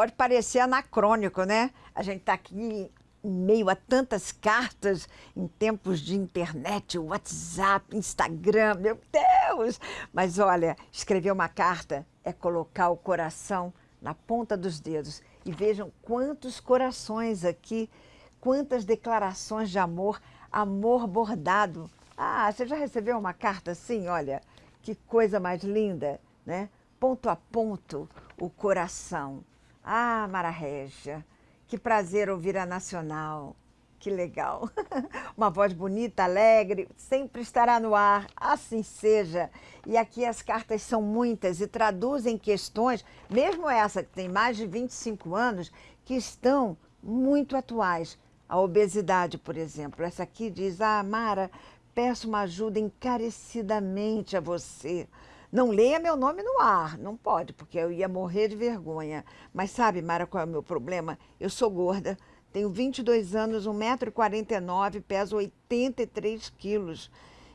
pode parecer anacrônico, né? A gente está aqui em meio a tantas cartas em tempos de internet, WhatsApp, Instagram, meu Deus! Mas olha, escrever uma carta é colocar o coração na ponta dos dedos. E vejam quantos corações aqui, quantas declarações de amor, amor bordado. Ah, você já recebeu uma carta assim? Olha, que coisa mais linda, né? Ponto a ponto, o coração. Ah, Mara Régia, que prazer ouvir a Nacional. Que legal. Uma voz bonita, alegre, sempre estará no ar. Assim seja. E aqui as cartas são muitas e traduzem questões, mesmo essa que tem mais de 25 anos, que estão muito atuais. A obesidade, por exemplo. Essa aqui diz: Ah, Mara, peço uma ajuda encarecidamente a você. Não leia meu nome no ar, não pode, porque eu ia morrer de vergonha. Mas sabe, Mara, qual é o meu problema? Eu sou gorda, tenho 22 anos, 1,49m, peso 83 quilos.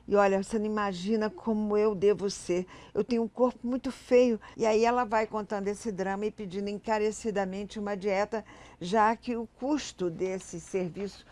E olha, você não imagina como eu devo ser. Eu tenho um corpo muito feio. E aí ela vai contando esse drama e pedindo encarecidamente uma dieta, já que o custo desse serviço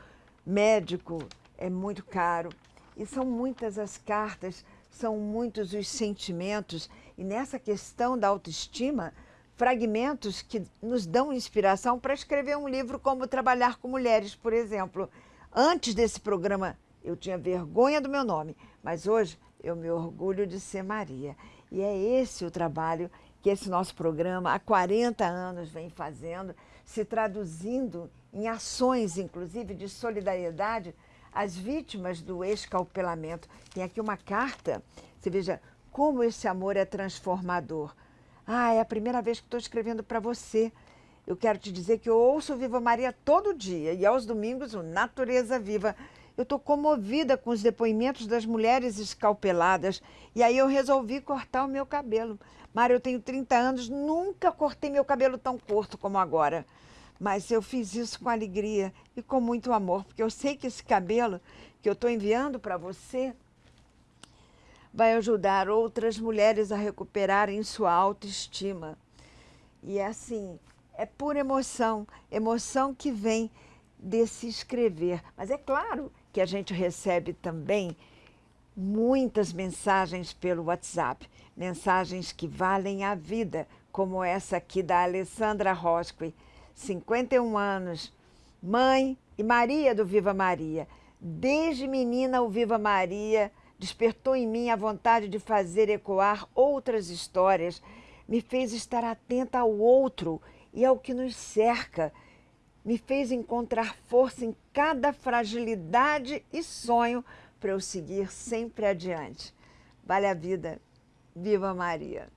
médico é muito caro. E são muitas as cartas são muitos os sentimentos e nessa questão da autoestima, fragmentos que nos dão inspiração para escrever um livro como Trabalhar com Mulheres, por exemplo. Antes desse programa, eu tinha vergonha do meu nome, mas hoje eu me orgulho de ser Maria. E é esse o trabalho que esse nosso programa há 40 anos vem fazendo, se traduzindo em ações, inclusive, de solidariedade as vítimas do escalpelamento. Tem aqui uma carta, você veja como esse amor é transformador. Ah, é a primeira vez que estou escrevendo para você. Eu quero te dizer que eu ouço Viva Maria todo dia e aos domingos o Natureza Viva. Eu estou comovida com os depoimentos das mulheres escalpeladas e aí eu resolvi cortar o meu cabelo. Mário, eu tenho 30 anos, nunca cortei meu cabelo tão curto como agora. Mas eu fiz isso com alegria e com muito amor, porque eu sei que esse cabelo que eu estou enviando para você vai ajudar outras mulheres a recuperarem sua autoestima. E é assim, é pura emoção, emoção que vem desse escrever. Mas é claro que a gente recebe também muitas mensagens pelo WhatsApp, mensagens que valem a vida, como essa aqui da Alessandra Rosque 51 anos, mãe e Maria do Viva Maria. Desde menina, o Viva Maria despertou em mim a vontade de fazer ecoar outras histórias, me fez estar atenta ao outro e ao que nos cerca, me fez encontrar força em cada fragilidade e sonho para eu seguir sempre adiante. Vale a vida. Viva Maria!